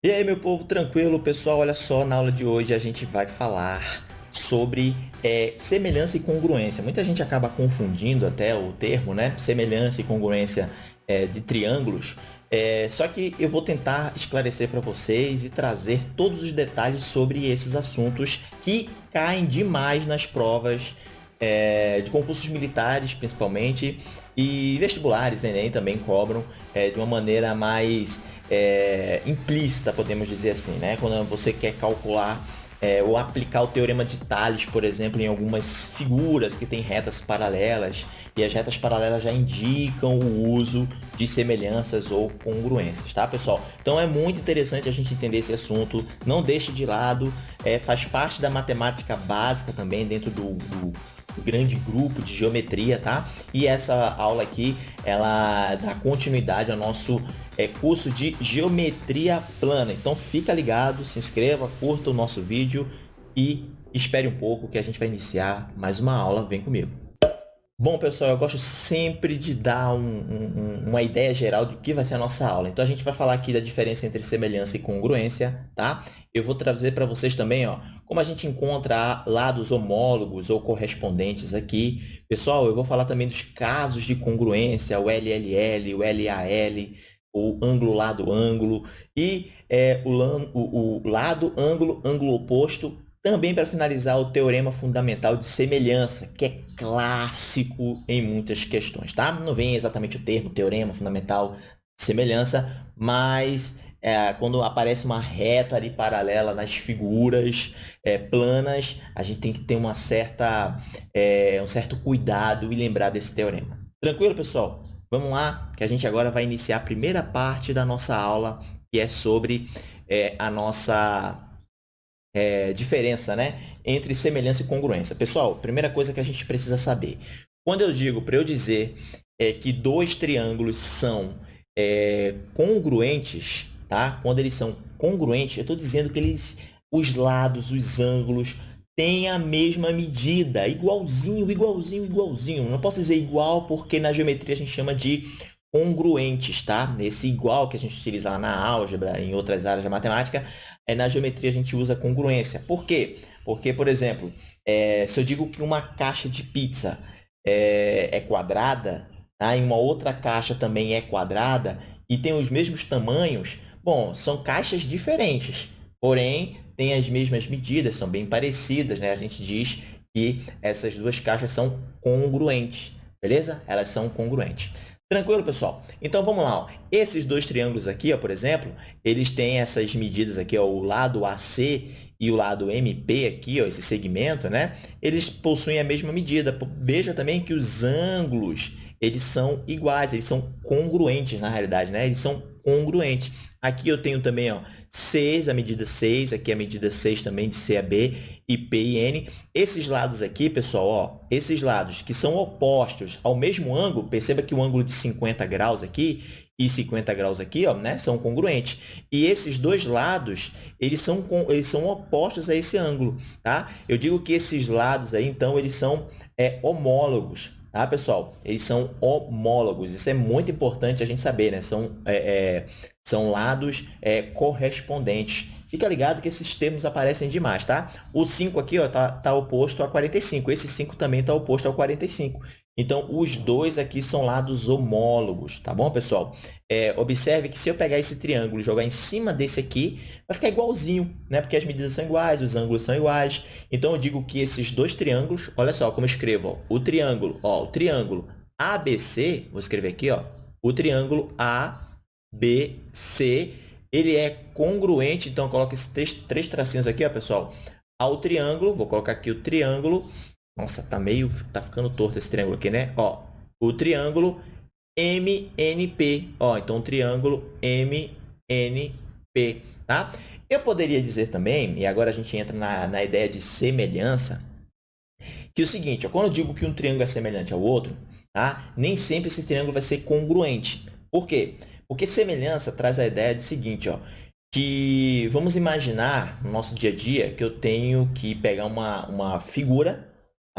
E aí, meu povo, tranquilo? Pessoal, olha só, na aula de hoje a gente vai falar sobre é, semelhança e congruência. Muita gente acaba confundindo até o termo, né? Semelhança e congruência é, de triângulos. É, só que eu vou tentar esclarecer para vocês e trazer todos os detalhes sobre esses assuntos que caem demais nas provas é, de concursos militares, principalmente, e vestibulares, Enem também cobram é, de uma maneira mais é, implícita, podemos dizer assim, né? Quando você quer calcular é, ou aplicar o teorema de Tales, por exemplo, em algumas figuras que têm retas paralelas, e as retas paralelas já indicam o uso de semelhanças ou congruências, tá, pessoal? Então é muito interessante a gente entender esse assunto, não deixe de lado, é, faz parte da matemática básica também dentro do, do grande grupo de geometria, tá? E essa aula aqui, ela dá continuidade ao nosso é, curso de geometria plana. Então fica ligado, se inscreva, curta o nosso vídeo e espere um pouco que a gente vai iniciar mais uma aula. Vem comigo. Bom, pessoal, eu gosto sempre de dar um, um, uma ideia geral do que vai ser a nossa aula. Então, a gente vai falar aqui da diferença entre semelhança e congruência, tá? Eu vou trazer para vocês também, ó, como a gente encontra lados homólogos ou correspondentes aqui. Pessoal, eu vou falar também dos casos de congruência, o LLL, o LAL, o ângulo, lado, ângulo, e é, o, o, o lado, ângulo, ângulo oposto, também para finalizar o teorema fundamental de semelhança, que é clássico em muitas questões, tá? Não vem exatamente o termo teorema fundamental de semelhança, mas é, quando aparece uma reta ali paralela nas figuras é, planas, a gente tem que ter uma certa, é, um certo cuidado e lembrar desse teorema. Tranquilo, pessoal? Vamos lá, que a gente agora vai iniciar a primeira parte da nossa aula, que é sobre é, a nossa é, diferença né, entre semelhança e congruência. Pessoal, primeira coisa que a gente precisa saber. Quando eu digo para eu dizer é, que dois triângulos são é, congruentes, tá? quando eles são congruentes, eu estou dizendo que eles, os lados, os ângulos, têm a mesma medida, igualzinho, igualzinho, igualzinho. Não posso dizer igual porque na geometria a gente chama de congruentes, tá? Esse igual que a gente utiliza lá na álgebra, em outras áreas da matemática, é, na geometria a gente usa congruência. Por quê? Porque, por exemplo, é, se eu digo que uma caixa de pizza é, é quadrada, tá? e uma outra caixa também é quadrada, e tem os mesmos tamanhos, bom, são caixas diferentes, porém, têm as mesmas medidas, são bem parecidas, né? A gente diz que essas duas caixas são congruentes, beleza? Elas são congruentes. Tranquilo, pessoal? Então, vamos lá. Ó. Esses dois triângulos aqui, ó, por exemplo, eles têm essas medidas aqui, ó, o lado AC e o lado MP aqui, ó, esse segmento, né? Eles possuem a mesma medida. Veja também que os ângulos, eles são iguais, eles são congruentes, na realidade, né? Eles são congruentes. Aqui eu tenho também ó, 6, a medida 6, aqui a medida 6 também de CAB e P e N. Esses lados aqui, pessoal, ó, esses lados que são opostos ao mesmo ângulo, perceba que o ângulo de 50 graus aqui e 50 graus aqui, ó, né, são congruentes. E esses dois lados, eles são, eles são opostos a esse ângulo, tá? Eu digo que esses lados aí, então, eles são é, homólogos, tá, pessoal? Eles são homólogos. Isso é muito importante a gente saber, né? São, é, é, são lados é, correspondentes. Fica ligado que esses termos aparecem demais, tá? O 5 aqui está tá oposto a 45. Esse 5 também está oposto ao 45. Então, os dois aqui são lados homólogos, tá bom, pessoal? É, observe que se eu pegar esse triângulo e jogar em cima desse aqui, vai ficar igualzinho, né? Porque as medidas são iguais, os ângulos são iguais. Então, eu digo que esses dois triângulos, olha só como eu escrevo, ó, o triângulo, ó, o triângulo ABC, vou escrever aqui, ó, o triângulo ABC, ele é congruente, então, eu coloco esses três, três tracinhos aqui, ó, pessoal, ao triângulo, vou colocar aqui o triângulo nossa, tá meio... Tá ficando torto esse triângulo aqui, né? Ó, o triângulo MNP. Ó, então, o triângulo MNP, tá? Eu poderia dizer também, e agora a gente entra na, na ideia de semelhança, que é o seguinte, ó, quando eu digo que um triângulo é semelhante ao outro, tá? nem sempre esse triângulo vai ser congruente. Por quê? Porque semelhança traz a ideia de seguinte, ó, que vamos imaginar no nosso dia a dia que eu tenho que pegar uma, uma figura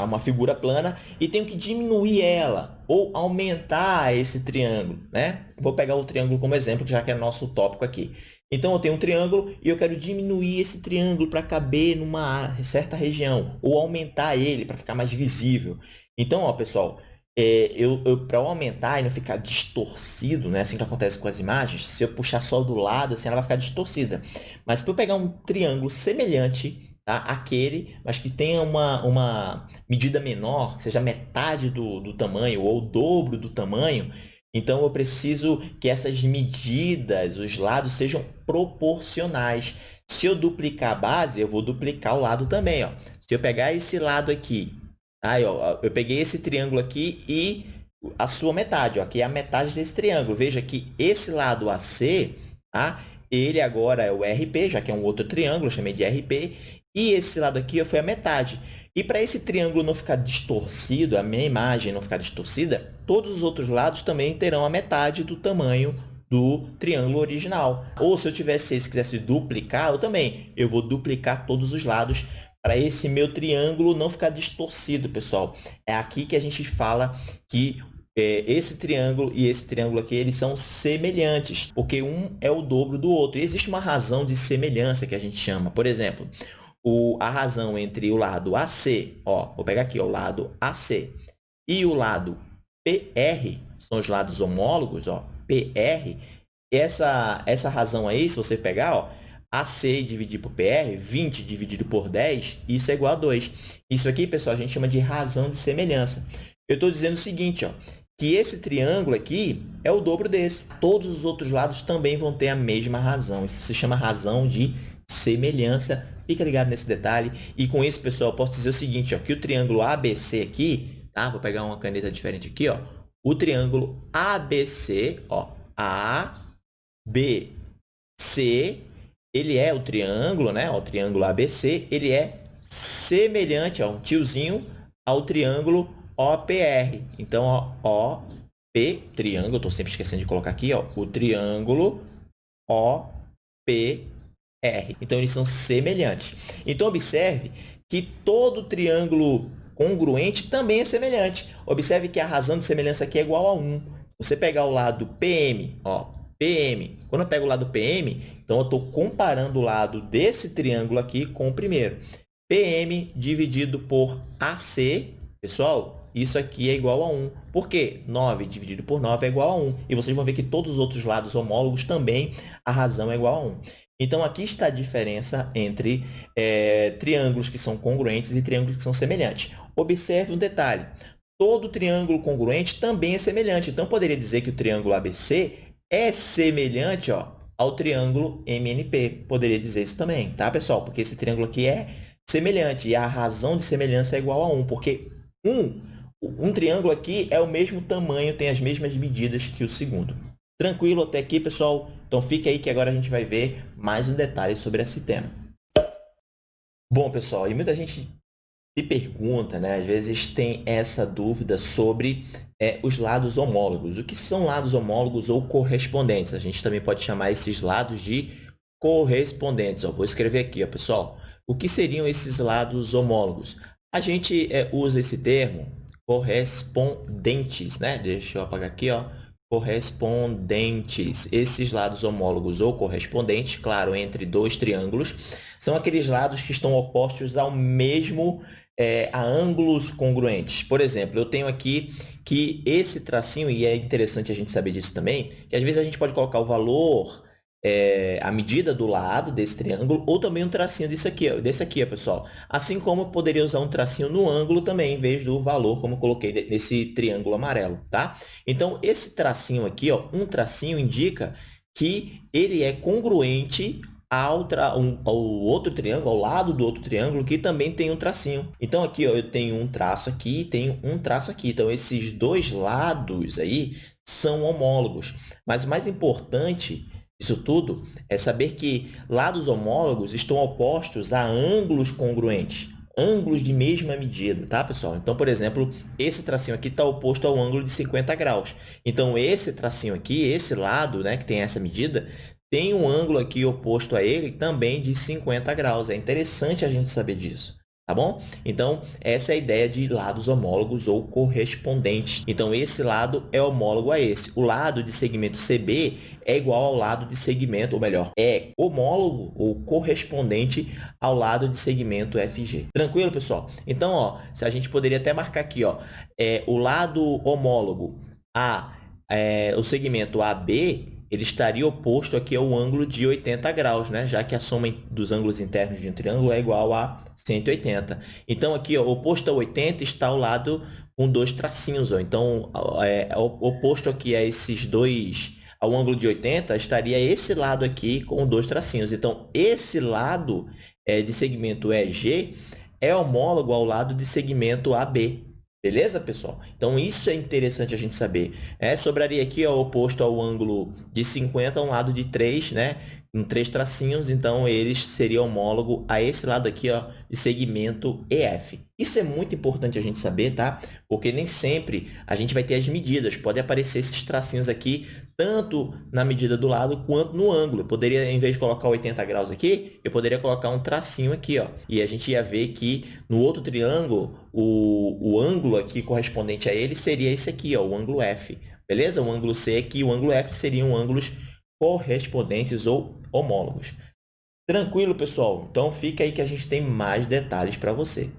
Uma figura plana, e tenho que diminuir ela ou aumentar esse triângulo. Né? Vou pegar o triângulo como exemplo, já que é nosso tópico aqui. Então, eu tenho um triângulo e eu quero diminuir esse triângulo para caber numa certa região, ou aumentar ele para ficar mais visível. Então, ó, pessoal, é, eu, eu para aumentar e não ficar distorcido, né, assim que acontece com as imagens, se eu puxar só do lado, assim, ela vai ficar distorcida. Mas para eu pegar um triângulo semelhante tá, àquele, mas que tenha uma, uma medida menor, que seja metade do, do tamanho ou o dobro do tamanho, então, eu preciso que essas medidas, os lados, sejam proporcionais. Se eu duplicar a base, eu vou duplicar o lado também. Ó. Se eu pegar esse lado aqui, aí, ó, eu peguei esse triângulo aqui e a sua metade, ó, aqui é a metade desse triângulo. Veja que esse lado AC, tá? ele agora é o RP, já que é um outro triângulo, eu chamei de RP, e esse lado aqui foi a metade. E para esse triângulo não ficar distorcido, a minha imagem não ficar distorcida, todos os outros lados também terão a metade do tamanho do triângulo original. Ou se eu tivesse esse quisesse duplicar, eu também. Eu vou duplicar todos os lados para esse meu triângulo não ficar distorcido, pessoal. É aqui que a gente fala que é, esse triângulo e esse triângulo aqui, eles são semelhantes, porque um é o dobro do outro. E existe uma razão de semelhança que a gente chama. Por exemplo, o, a razão entre o lado AC, ó, vou pegar aqui ó, o lado AC, e o lado PR, são os lados homólogos, ó, PR, essa, essa razão aí, se você pegar, ó, AC dividido por PR, 20 dividido por 10, isso é igual a 2. Isso aqui, pessoal, a gente chama de razão de semelhança. Eu estou dizendo o seguinte, ó, que esse triângulo aqui é o dobro desse. Todos os outros lados também vão ter a mesma razão. Isso se chama razão de semelhança. Fica ligado nesse detalhe. E com isso, pessoal, posso dizer o seguinte, ó, que o triângulo ABC aqui, tá? Vou pegar uma caneta diferente aqui, ó. O triângulo ABC, ó, A, B, C, ele é o triângulo, né? O triângulo ABC, ele é semelhante, ó, um tiozinho ao triângulo OPR. Então, ó, OP, triângulo, estou sempre esquecendo de colocar aqui, ó, o triângulo OPR. R. Então, eles são semelhantes. Então, observe que todo triângulo congruente também é semelhante. Observe que a razão de semelhança aqui é igual a 1. Se você pegar o lado PM, ó, PM, quando eu pego o lado PM, então eu estou comparando o lado desse triângulo aqui com o primeiro. PM dividido por AC, pessoal, isso aqui é igual a 1. Por quê? 9 dividido por 9 é igual a 1. E vocês vão ver que todos os outros lados homólogos também a razão é igual a 1. Então, aqui está a diferença entre é, triângulos que são congruentes e triângulos que são semelhantes. Observe um detalhe. Todo triângulo congruente também é semelhante. Então, poderia dizer que o triângulo ABC é semelhante ó, ao triângulo MNP. Poderia dizer isso também, tá, pessoal? Porque esse triângulo aqui é semelhante e a razão de semelhança é igual a 1, porque um, um triângulo aqui é o mesmo tamanho, tem as mesmas medidas que o segundo. Tranquilo até aqui, pessoal? Então, fique aí que agora a gente vai ver mais um detalhe sobre esse tema. Bom, pessoal, e muita gente se pergunta, né? Às vezes tem essa dúvida sobre é, os lados homólogos. O que são lados homólogos ou correspondentes? A gente também pode chamar esses lados de correspondentes. Ó, vou escrever aqui, ó, pessoal. O que seriam esses lados homólogos? A gente é, usa esse termo correspondentes, né? Deixa eu apagar aqui, ó correspondentes. Esses lados homólogos ou correspondentes, claro, entre dois triângulos, são aqueles lados que estão opostos ao mesmo, é, a ângulos congruentes. Por exemplo, eu tenho aqui que esse tracinho, e é interessante a gente saber disso também, que às vezes a gente pode colocar o valor é, a medida do lado desse triângulo, ou também um tracinho desse aqui, desse aqui, pessoal. Assim como eu poderia usar um tracinho no ângulo também, em vez do valor, como eu coloquei nesse triângulo amarelo, tá? Então, esse tracinho aqui, ó, um tracinho indica que ele é congruente ao, um, ao outro triângulo, ao lado do outro triângulo, que também tem um tracinho. Então, aqui ó, eu tenho um traço aqui e tenho um traço aqui. Então, esses dois lados aí são homólogos. Mas o mais importante isso tudo é saber que lados homólogos estão opostos a ângulos congruentes, ângulos de mesma medida, tá, pessoal? Então, por exemplo, esse tracinho aqui está oposto ao ângulo de 50 graus. Então, esse tracinho aqui, esse lado, né, que tem essa medida, tem um ângulo aqui oposto a ele também de 50 graus. É interessante a gente saber disso. Tá bom? Então, essa é a ideia de lados homólogos ou correspondentes. Então, esse lado é homólogo a esse. O lado de segmento CB é igual ao lado de segmento, ou melhor, é homólogo ou correspondente ao lado de segmento FG. Tranquilo, pessoal? Então, ó, se a gente poderia até marcar aqui, ó, é, o lado homólogo a é, o segmento AB ele estaria oposto aqui ao ângulo de 80 graus, né? já que a soma dos ângulos internos de um triângulo é igual a 180. Então, aqui, ó, oposto a 80 está ao lado com dois tracinhos. Ó. Então, é, oposto aqui a esses dois, ao ângulo de 80, estaria esse lado aqui com dois tracinhos. Então, esse lado é, de segmento EG é homólogo ao lado de segmento AB. Beleza, pessoal? Então, isso é interessante a gente saber. É, sobraria aqui ó, oposto ao ângulo de 50, um lado de 3, né? Em três tracinhos, então eles seriam homólogo a esse lado aqui ó, de segmento EF. Isso é muito importante a gente saber, tá? Porque nem sempre a gente vai ter as medidas. Pode aparecer esses tracinhos aqui, tanto na medida do lado quanto no ângulo. Eu poderia, em vez de colocar 80 graus aqui, eu poderia colocar um tracinho aqui, ó. E a gente ia ver que no outro triângulo, o, o ângulo aqui correspondente a ele seria esse aqui, ó, o ângulo F. Beleza? O ângulo C aqui e o ângulo F seriam ângulos correspondentes ou homólogos. Tranquilo, pessoal? Então, fica aí que a gente tem mais detalhes para você.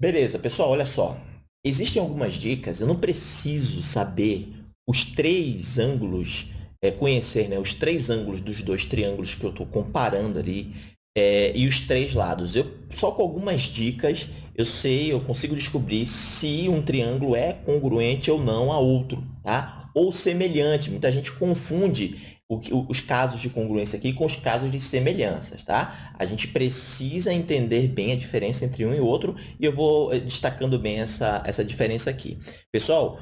Beleza, pessoal, olha só. Existem algumas dicas, eu não preciso saber os três ângulos, é, conhecer né, os três ângulos dos dois triângulos que eu estou comparando ali é, e os três lados. Eu, só com algumas dicas eu sei, eu consigo descobrir se um triângulo é congruente ou não a outro, tá? Ou semelhante. Muita gente confunde os casos de congruência aqui com os casos de semelhanças, tá? A gente precisa entender bem a diferença entre um e outro e eu vou eh, destacando bem essa, essa diferença aqui. Pessoal,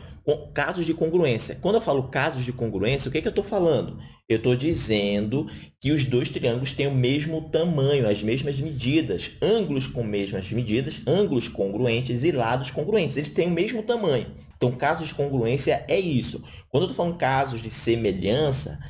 casos de congruência. Quando eu falo casos de congruência, o que, é que eu estou falando? Eu estou dizendo que os dois triângulos têm o mesmo tamanho, as mesmas medidas, ângulos com mesmas medidas, ângulos congruentes e lados congruentes. Eles têm o mesmo tamanho. Então, casos de congruência é isso. Quando eu estou falando casos de semelhança,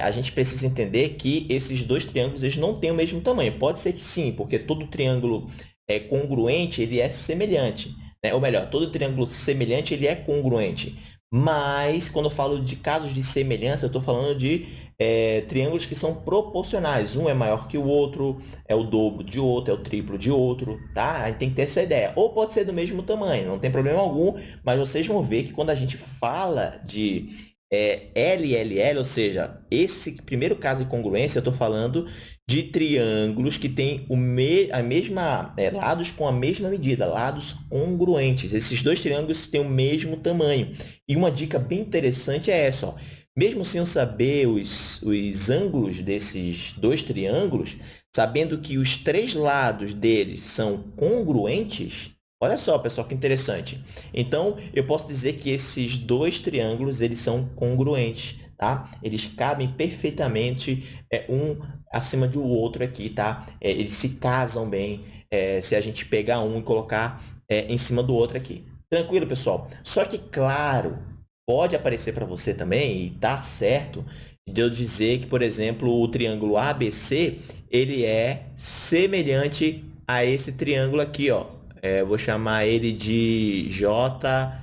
a gente precisa entender que esses dois triângulos eles não têm o mesmo tamanho. Pode ser que sim, porque todo triângulo é congruente ele é semelhante. Né? Ou melhor, todo triângulo semelhante ele é congruente. Mas, quando eu falo de casos de semelhança, eu estou falando de é, triângulos que são proporcionais. Um é maior que o outro, é o dobro de outro, é o triplo de outro, tá? Aí tem que ter essa ideia. Ou pode ser do mesmo tamanho, não tem problema algum, mas vocês vão ver que quando a gente fala de é, LLL, ou seja, esse primeiro caso de congruência, eu estou falando de triângulos que têm o me, a mesma, é, lados com a mesma medida, lados congruentes. Esses dois triângulos têm o mesmo tamanho. E uma dica bem interessante é essa. Ó. Mesmo sem eu saber os, os ângulos desses dois triângulos, sabendo que os três lados deles são congruentes, Olha só, pessoal, que interessante. Então, eu posso dizer que esses dois triângulos eles são congruentes, tá? Eles cabem perfeitamente é, um acima do outro aqui, tá? É, eles se casam bem é, se a gente pegar um e colocar é, em cima do outro aqui. Tranquilo, pessoal? Só que, claro, pode aparecer para você também, e tá certo, de eu dizer que, por exemplo, o triângulo ABC, ele é semelhante a esse triângulo aqui, ó, é, vou chamar ele de JFG,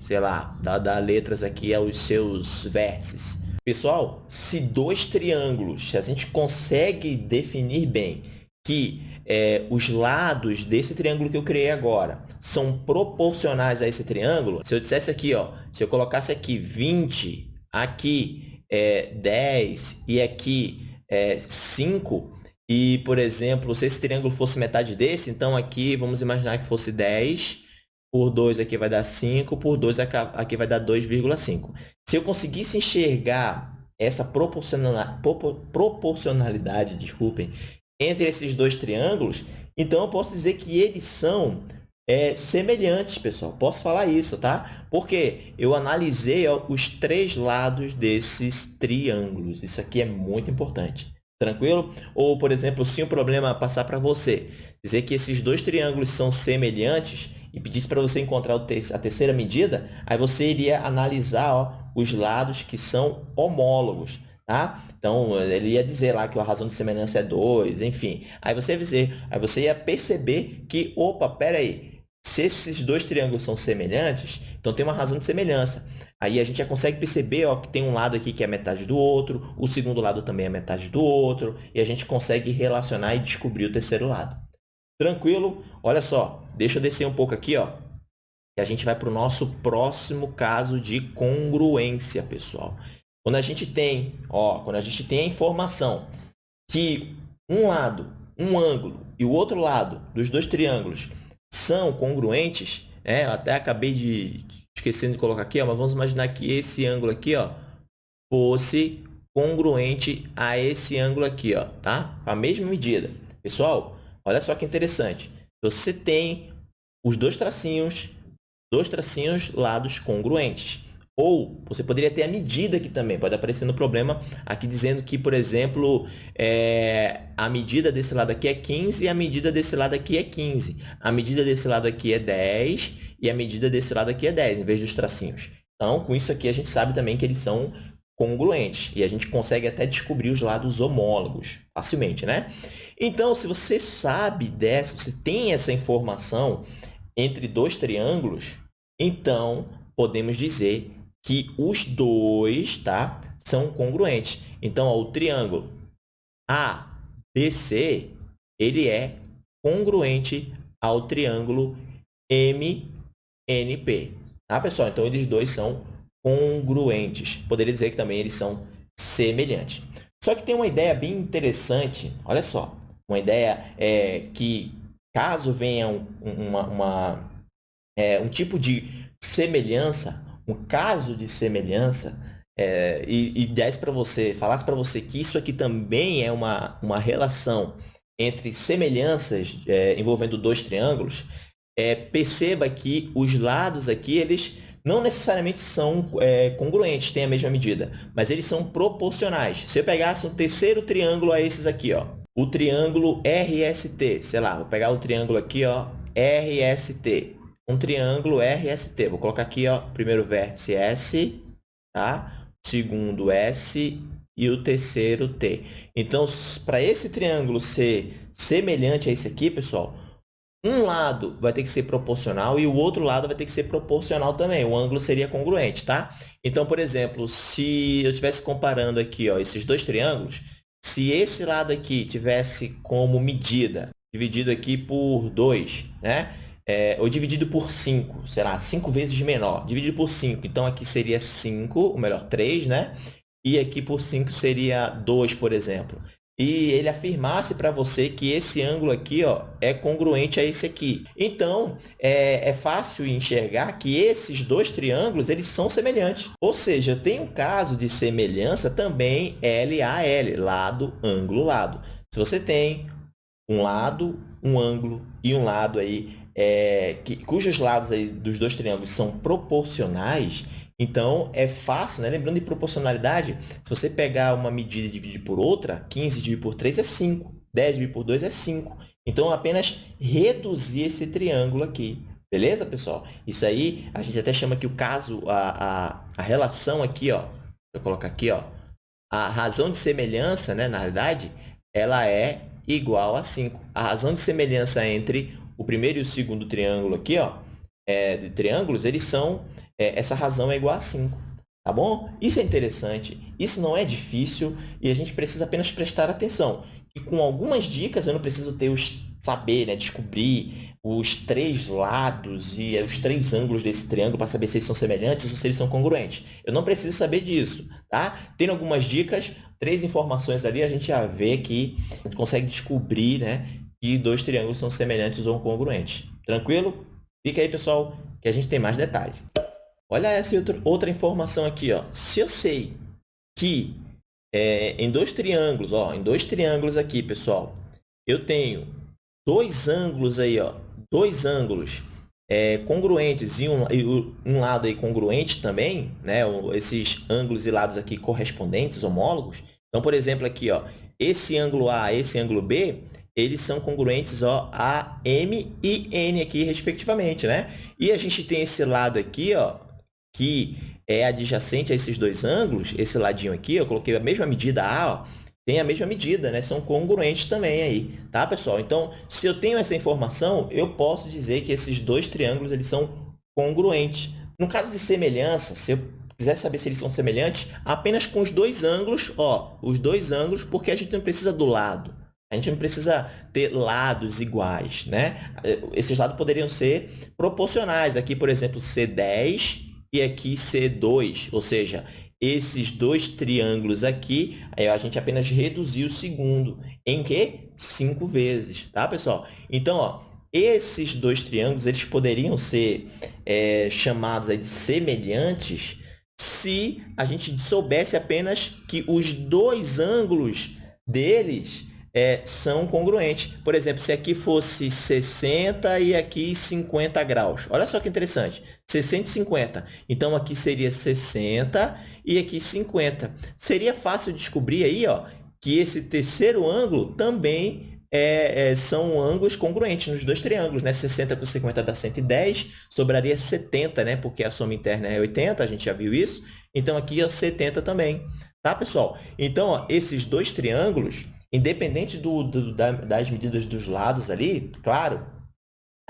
sei lá, dá, dá letras aqui aos seus vértices. Pessoal, se dois triângulos, se a gente consegue definir bem que é, os lados desse triângulo que eu criei agora são proporcionais a esse triângulo, se eu dissesse aqui, ó, se eu colocasse aqui 20, aqui é, 10 e aqui é, 5, e, por exemplo, se esse triângulo fosse metade desse, então aqui vamos imaginar que fosse 10, por 2 aqui vai dar 5, por 2 aqui vai dar 2,5. Se eu conseguisse enxergar essa proporcionalidade, desculpem, entre esses dois triângulos, então eu posso dizer que eles são é, semelhantes, pessoal. Posso falar isso, tá? Porque eu analisei ó, os três lados desses triângulos. Isso aqui é muito importante. Tranquilo? Ou, por exemplo, se um problema passar para você, dizer que esses dois triângulos são semelhantes e pedisse para você encontrar a terceira medida, aí você iria analisar ó, os lados que são homólogos. tá? Então, ele ia dizer lá que a razão de semelhança é 2, enfim. Aí você ia dizer, aí você ia perceber que, opa, pera aí, se esses dois triângulos são semelhantes, então tem uma razão de semelhança. Aí a gente já consegue perceber ó, que tem um lado aqui que é metade do outro, o segundo lado também é metade do outro, e a gente consegue relacionar e descobrir o terceiro lado. Tranquilo? Olha só, deixa eu descer um pouco aqui, ó, e a gente vai para o nosso próximo caso de congruência, pessoal. Quando a gente tem, ó, quando a gente tem a informação que um lado, um ângulo e o outro lado dos dois triângulos são congruentes, né? Eu até acabei de esquecendo de colocar aqui, ó, mas vamos imaginar que esse ângulo aqui, ó, fosse congruente a esse ângulo aqui, ó, tá? A mesma medida. Pessoal, olha só que interessante. Você tem os dois tracinhos, dois tracinhos lados congruentes. Ou você poderia ter a medida aqui também, pode aparecer no problema aqui dizendo que, por exemplo, é, a medida desse lado aqui é 15 e a medida desse lado aqui é 15. A medida desse lado aqui é 10 e a medida desse lado aqui é 10, em vez dos tracinhos. Então, com isso aqui, a gente sabe também que eles são congruentes e a gente consegue até descobrir os lados homólogos facilmente, né? Então, se você sabe dessa, você tem essa informação entre dois triângulos, então podemos dizer que os dois tá, são congruentes. Então, ó, o triângulo ABC ele é congruente ao triângulo MNP. Tá, pessoal? Então, eles dois são congruentes. Poderia dizer que também eles são semelhantes. Só que tem uma ideia bem interessante, olha só, uma ideia é, que caso venha um, uma, uma é, um tipo de semelhança um caso de semelhança é, e, e desse para você, falasse para você que isso aqui também é uma, uma relação entre semelhanças é, envolvendo dois triângulos, é, perceba que os lados aqui, eles não necessariamente são é, congruentes, têm a mesma medida, mas eles são proporcionais. Se eu pegasse um terceiro triângulo a esses aqui, ó, o triângulo RST, sei lá, vou pegar o triângulo aqui, ó, RST um triângulo RST. Vou colocar aqui, ó, primeiro vértice S, tá? segundo S e o terceiro T. Então, para esse triângulo ser semelhante a esse aqui, pessoal, um lado vai ter que ser proporcional e o outro lado vai ter que ser proporcional também. O ângulo seria congruente, tá? Então, por exemplo, se eu estivesse comparando aqui ó, esses dois triângulos, se esse lado aqui tivesse como medida dividido aqui por 2, né? é, ou dividido por 5, será 5 vezes menor, dividido por 5. Então, aqui seria 5, ou melhor, 3, né? E aqui por 5 seria 2, por exemplo. E ele afirmasse para você que esse ângulo aqui ó, é congruente a esse aqui. Então, é, é fácil enxergar que esses dois triângulos eles são semelhantes. Ou seja, tem um caso de semelhança também LAL, lado, ângulo, lado. Se você tem um lado, um ângulo e um lado aí é, que, cujos lados aí dos dois triângulos são proporcionais, então é fácil, né? lembrando de proporcionalidade, se você pegar uma medida e dividir por outra, 15 dividido por 3 é 5, 10 dividido por 2 é 5. Então, apenas reduzir esse triângulo aqui. Beleza, pessoal? Isso aí, a gente até chama que o caso, a, a, a relação aqui, ó, vou colocar aqui, ó, a razão de semelhança, né, na realidade, ela é igual a 5. A razão de semelhança entre o primeiro e o segundo triângulo aqui, ó, é, de triângulos, eles são, é, essa razão é igual a 5. Tá bom? Isso é interessante, isso não é difícil e a gente precisa apenas prestar atenção. E com algumas dicas, eu não preciso ter os saber, né, descobrir os três lados e os três ângulos desse triângulo para saber se eles são semelhantes ou se eles são congruentes. Eu não preciso saber disso, tá? Tem algumas dicas, três informações ali, a gente já vê que a gente consegue descobrir, né, que dois triângulos são semelhantes ou congruentes. Tranquilo? Fica aí, pessoal, que a gente tem mais detalhes. Olha essa outra informação aqui. Ó. Se eu sei que é, em dois triângulos, ó, em dois triângulos aqui, pessoal, eu tenho dois ângulos aí, ó, dois ângulos é, congruentes e um, e um lado aí congruente também, né, esses ângulos e lados aqui correspondentes, homólogos. Então, por exemplo, aqui, ó, esse ângulo A, esse ângulo B, eles são congruentes ó, a M e N aqui, respectivamente, né? E a gente tem esse lado aqui, ó, que é adjacente a esses dois ângulos, esse ladinho aqui, eu coloquei a mesma medida A, ó, tem a mesma medida, né? São congruentes também aí, tá, pessoal? Então, se eu tenho essa informação, eu posso dizer que esses dois triângulos eles são congruentes. No caso de semelhança, se eu quiser saber se eles são semelhantes, apenas com os dois ângulos, ó, os dois ângulos, porque a gente não precisa do lado. A gente não precisa ter lados iguais, né? Esses lados poderiam ser proporcionais. Aqui, por exemplo, C10 e aqui C2, ou seja, esses dois triângulos aqui, aí a gente apenas reduziu o segundo. Em que? Cinco vezes, tá, pessoal? Então, ó, esses dois triângulos eles poderiam ser é, chamados aí de semelhantes se a gente soubesse apenas que os dois ângulos deles é, são congruentes. Por exemplo, se aqui fosse 60 e aqui 50 graus. Olha só que interessante. 60 e 50. Então, aqui seria 60 e aqui 50. Seria fácil descobrir aí ó, que esse terceiro ângulo também é, é, são ângulos congruentes nos dois triângulos, né? 60 com 50 dá 110, sobraria 70, né? Porque a soma interna é 80, a gente já viu isso. Então, aqui é 70 também, tá, pessoal? Então, ó, esses dois triângulos, independente do, do, da, das medidas dos lados ali, claro,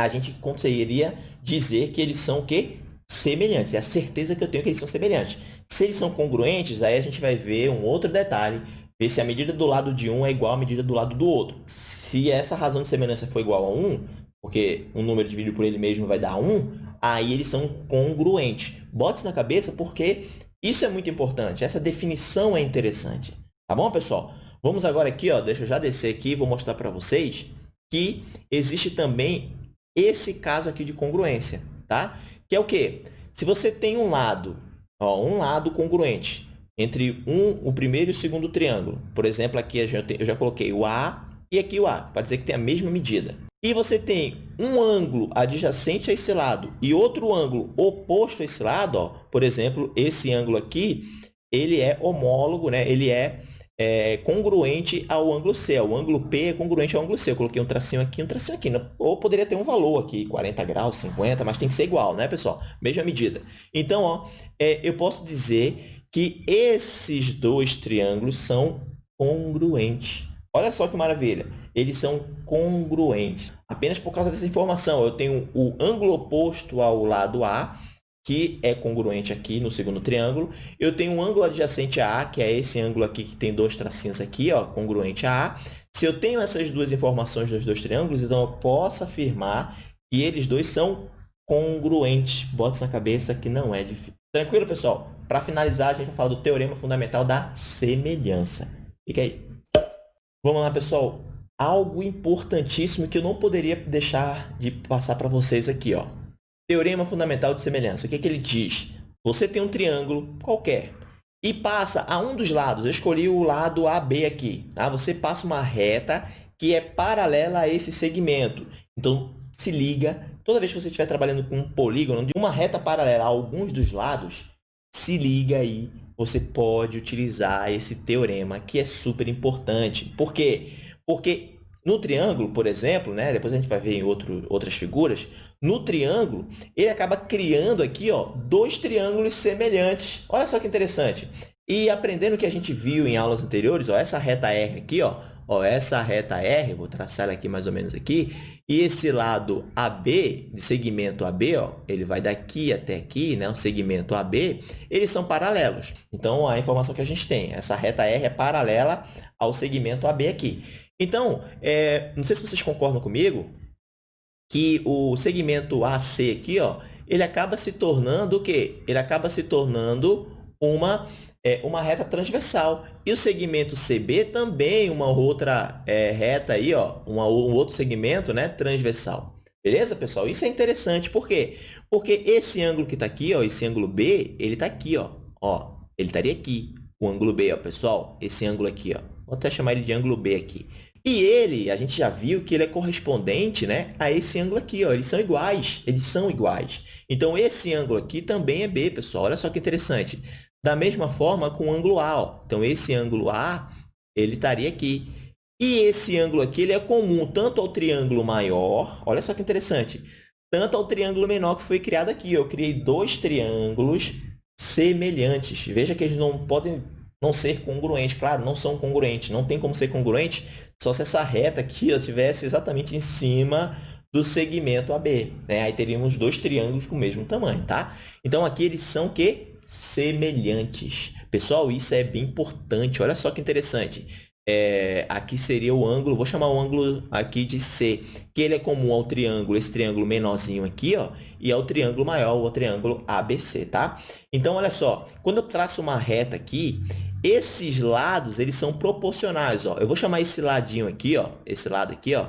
a gente conseguiria dizer que eles são o quê? Semelhantes. É a certeza que eu tenho que eles são semelhantes. Se eles são congruentes, aí a gente vai ver um outro detalhe, ver se a medida do lado de um é igual à medida do lado do outro. Se essa razão de semelhança for igual a 1, porque um número dividido por ele mesmo vai dar 1, aí eles são congruentes. Bote isso na cabeça porque isso é muito importante. Essa definição é interessante. Tá bom, pessoal? Vamos agora aqui, ó, deixa eu já descer aqui e vou mostrar para vocês que existe também esse caso aqui de congruência, tá? Que é o quê? Se você tem um lado, ó, um lado congruente entre um, o primeiro e o segundo triângulo, por exemplo, aqui eu já, eu já coloquei o A e aqui o A, para dizer que tem a mesma medida. E você tem um ângulo adjacente a esse lado e outro ângulo oposto a esse lado, ó, por exemplo, esse ângulo aqui, ele é homólogo, né? ele é é, congruente ao ângulo C. O ângulo P é congruente ao ângulo C. Eu coloquei um tracinho aqui um tracinho aqui. Ou poderia ter um valor aqui, 40 graus, 50, mas tem que ser igual, né, pessoal? Mesma medida. Então, ó, é, eu posso dizer que esses dois triângulos são congruentes. Olha só que maravilha. Eles são congruentes. Apenas por causa dessa informação. Eu tenho o ângulo oposto ao lado A que é congruente aqui no segundo triângulo. Eu tenho um ângulo adjacente a A, que é esse ângulo aqui que tem dois tracinhos aqui, ó, congruente a A. Se eu tenho essas duas informações dos dois triângulos, então eu posso afirmar que eles dois são congruentes. Bota isso na cabeça que não é difícil. Tranquilo, pessoal? Para finalizar, a gente vai falar do teorema fundamental da semelhança. Fica aí. Vamos lá, pessoal. Algo importantíssimo que eu não poderia deixar de passar para vocês aqui, ó. Teorema fundamental de semelhança. O que, é que ele diz? Você tem um triângulo qualquer e passa a um dos lados. Eu escolhi o lado AB aqui. Tá? Você passa uma reta que é paralela a esse segmento. Então, se liga. Toda vez que você estiver trabalhando com um polígono de uma reta paralela a alguns dos lados, se liga aí. Você pode utilizar esse teorema, que é super importante. Por quê? Porque no triângulo, por exemplo, né, depois a gente vai ver em outro, outras figuras, no triângulo, ele acaba criando aqui ó, dois triângulos semelhantes. Olha só que interessante. E aprendendo o que a gente viu em aulas anteriores, ó, essa reta R aqui, ó, ó, essa reta R, vou traçar ela aqui mais ou menos aqui, e esse lado AB, de segmento AB, ó, ele vai daqui até aqui, né, o segmento AB, eles são paralelos. Então, a informação que a gente tem, essa reta R é paralela ao segmento AB aqui. Então, é, não sei se vocês concordam comigo, que o segmento AC aqui, ó, ele acaba se tornando o quê? Ele acaba se tornando uma, é, uma reta transversal. E o segmento CB também uma outra é, reta aí, ó, uma, um outro segmento né, transversal. Beleza, pessoal? Isso é interessante. Por quê? Porque esse ângulo que está aqui, ó, esse ângulo B, ele está aqui. Ó, ó, ele estaria aqui. O ângulo B, ó, pessoal. Esse ângulo aqui. Ó. Vou até chamar ele de ângulo B aqui. E ele, a gente já viu que ele é correspondente né, a esse ângulo aqui. Ó. Eles são iguais, eles são iguais. Então, esse ângulo aqui também é B, pessoal. Olha só que interessante. Da mesma forma com o ângulo A. Ó. Então, esse ângulo A, ele estaria aqui. E esse ângulo aqui ele é comum tanto ao triângulo maior, olha só que interessante, tanto ao triângulo menor que foi criado aqui. Eu criei dois triângulos semelhantes. Veja que eles não podem não ser congruentes. Claro, não são congruentes. Não tem como ser congruente só se essa reta aqui estivesse exatamente em cima do segmento AB. Né? Aí teríamos dois triângulos com o mesmo tamanho, tá? Então, aqui eles são que semelhantes. Pessoal, isso é bem importante. Olha só que interessante. É, aqui seria o ângulo, vou chamar o ângulo aqui de C, que ele é comum ao triângulo, esse triângulo menorzinho aqui, ó, e ao triângulo maior, o triângulo ABC, tá? Então, olha só, quando eu traço uma reta aqui, esses lados, eles são proporcionais, ó. Eu vou chamar esse ladinho aqui, ó, esse lado aqui, ó,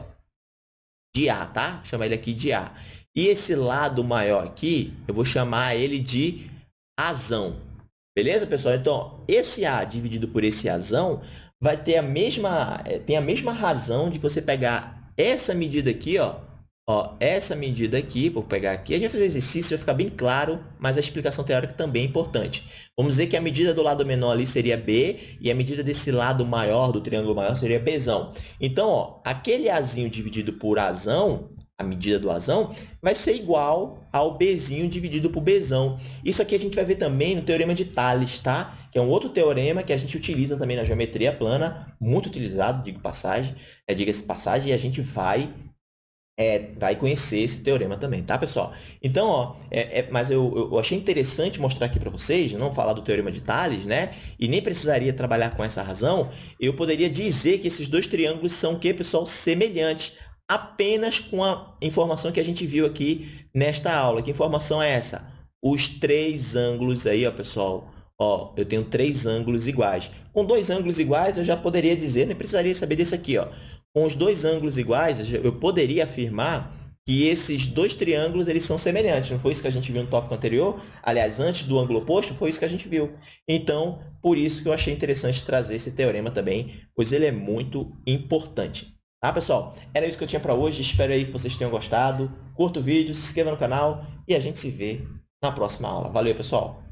de A, tá? Vou chamar ele aqui de A. E esse lado maior aqui, eu vou chamar ele de azão. Beleza, pessoal? Então, esse A dividido por esse azão vai ter a mesma, eh, tem a mesma razão de você pegar essa medida aqui, ó, Ó, essa medida aqui, vou pegar aqui, a gente vai fazer exercício, vai ficar bem claro, mas a explicação teórica também é importante. Vamos dizer que a medida do lado menor ali seria B e a medida desse lado maior, do triângulo maior, seria Bzão. Então, ó, aquele Azinho dividido por Azão, a medida do Azão, vai ser igual ao Bzinho dividido por Bzão. Isso aqui a gente vai ver também no Teorema de Tales, tá? Que é um outro teorema que a gente utiliza também na geometria plana, muito utilizado, digo passagem, é, diga-se passagem, e a gente vai é, vai conhecer esse teorema também, tá, pessoal? Então, ó, é, é, mas eu, eu achei interessante mostrar aqui para vocês, não falar do teorema de Tales, né? E nem precisaria trabalhar com essa razão, eu poderia dizer que esses dois triângulos são o quê, pessoal? Semelhantes, apenas com a informação que a gente viu aqui nesta aula. Que informação é essa? Os três ângulos aí, ó, pessoal, Ó, eu tenho três ângulos iguais. Com dois ângulos iguais, eu já poderia dizer, nem precisaria saber desse aqui. Ó. Com os dois ângulos iguais, eu poderia afirmar que esses dois triângulos eles são semelhantes. Não foi isso que a gente viu no tópico anterior? Aliás, antes do ângulo oposto, foi isso que a gente viu. Então, por isso que eu achei interessante trazer esse teorema também, pois ele é muito importante. Tá, pessoal? Era isso que eu tinha para hoje. Espero aí que vocês tenham gostado. Curta o vídeo, se inscreva no canal e a gente se vê na próxima aula. Valeu, pessoal!